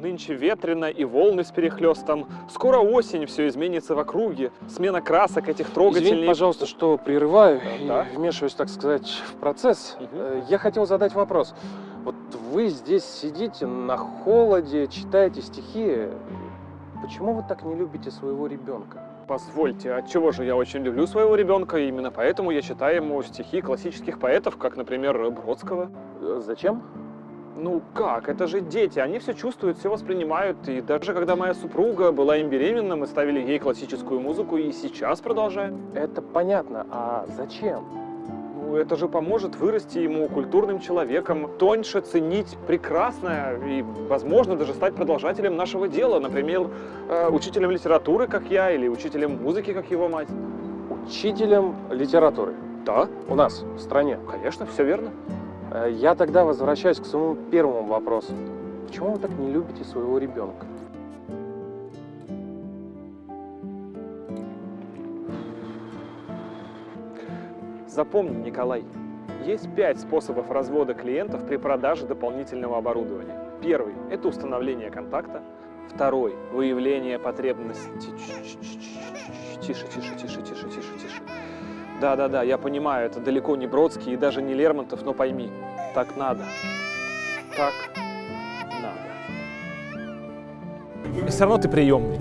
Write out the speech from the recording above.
Нынче ветрено и волны с перехлестом. Скоро осень, все изменится в округе. Смена красок этих трогательней. Извините, пожалуйста, что прерываю Да. и вмешиваюсь, так сказать, в процесс. Э, Я хотел задать вопрос. Вот вы здесь сидите на холоде, читаете стихи. Почему вы так не любите своего ребенка? Позвольте, от чего же я очень люблю своего ребенка, и именно поэтому я читаю ему стихи классических поэтов, как, например, Бродского. Э, Зачем? Ну как, это же дети, они все чувствуют, все воспринимают, и даже когда моя супруга была им беременна, мы ставили ей классическую музыку, и сейчас продолжаем. Это понятно. А зачем? Ну, это же поможет вырасти ему культурным человеком, тоньше ценить прекрасное и, возможно, даже стать продолжателем нашего дела. Например, э, учителем литературы, как я, или учителем музыки, как его мать. Учителем литературы. Да, У нас, в стране. конечно, все верно. Э, Я тогда возвращаюсь к своему первому вопросу. Почему вы так не любите своего ребенка? Запомни, Николай, есть пять способов развода клиентов при продаже дополнительного оборудования. Первый – это установление контакта. Второй – выявление потребности. Тише, тише, тише, тише, тише, тише. Да-да-да, я понимаю, это далеко не Бродский и даже не Лермонтов, но пойми, так надо. Так надо. Все равно ты приемный.